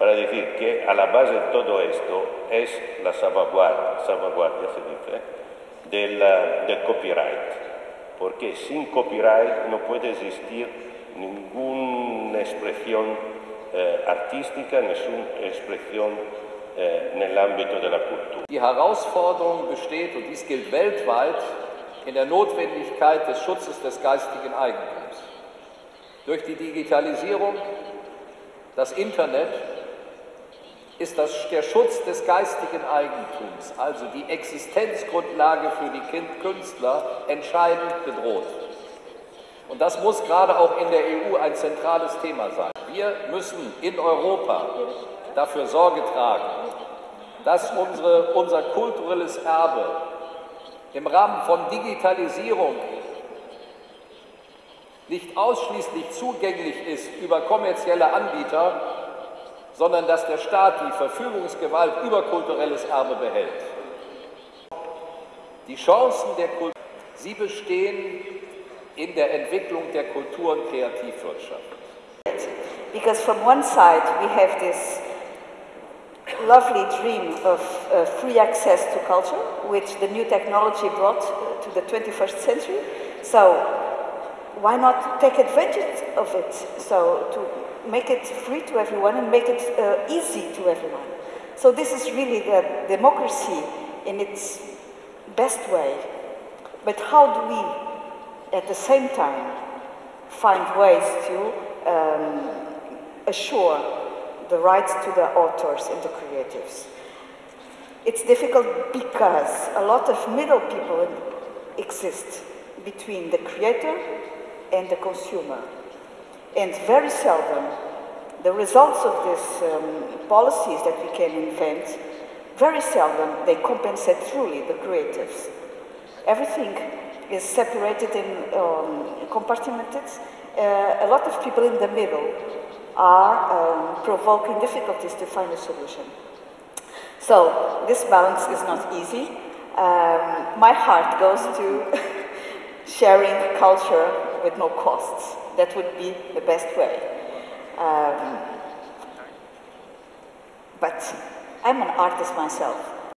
para decir que a la base de todo esto es la salvaguardia, salvaguardia se dice, del, eh, del copyright, porque sin copyright no puede existir ninguna expresión eh, artística, ninguna expresión äh, nel ambito della cultura. Die Herausforderung besteht, und dies gilt weltweit, in der Notwendigkeit des Schutzes des geistigen Eigentums. Durch die Digitalisierung, das Internet, ist das, der Schutz des geistigen Eigentums, also die Existenzgrundlage für die Künstler, entscheidend bedroht. Und das muss gerade auch in der EU ein zentrales Thema sein. Wir müssen in Europa dafür Sorge tragen, dass unsere, unser kulturelles Erbe im Rahmen von Digitalisierung nicht ausschließlich zugänglich ist über kommerzielle Anbieter, sondern dass der Staat die Verfügungsgewalt über kulturelles Erbe behält. Die Chancen der Kultur, sie bestehen in der Entwicklung der Kultur- und Kreativwirtschaft. Because from one side we have this lovely dream of uh, free access to culture, which the new technology brought to the 21st century. So why not take advantage of it? So to make it free to everyone and make it uh, easy to everyone. So this is really the democracy in its best way. But how do we, at the same time, find ways to um, assure the rights to the authors and the creatives. It's difficult because a lot of middle people exist between the creator and the consumer. And very seldom the results of these um, policies that we can invent, very seldom they compensate truly the creatives. Everything is separated and um, compartmented. Uh, a lot of people in the middle are um, provoking difficulties to find a solution. So this balance is not easy. Um, my heart goes to sharing culture with no costs. That would be the best way. Um, but I'm an artist myself.